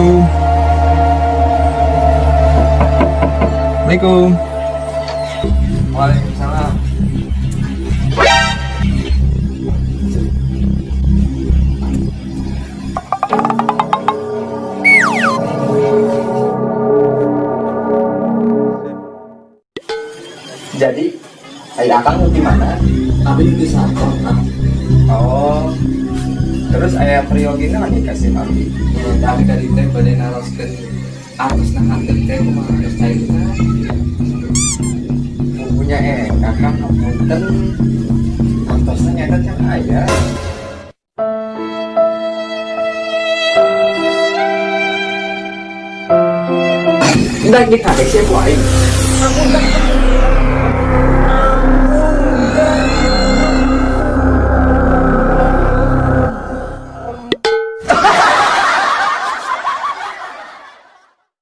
Assalamualaikum. Assalamualaikum. Waalaikumsalam. Jadi, saya akan gimana? Tapi itu satu, Terus ayah priogina kan dikasih nabi. Ya, tapi tadi teh badai naroskeun atas nah hantu teh kumaha geus cairna. Punya eh, kakak punten. Antosnya nyata can ayah. Udah kita dek siapa aing. Kamu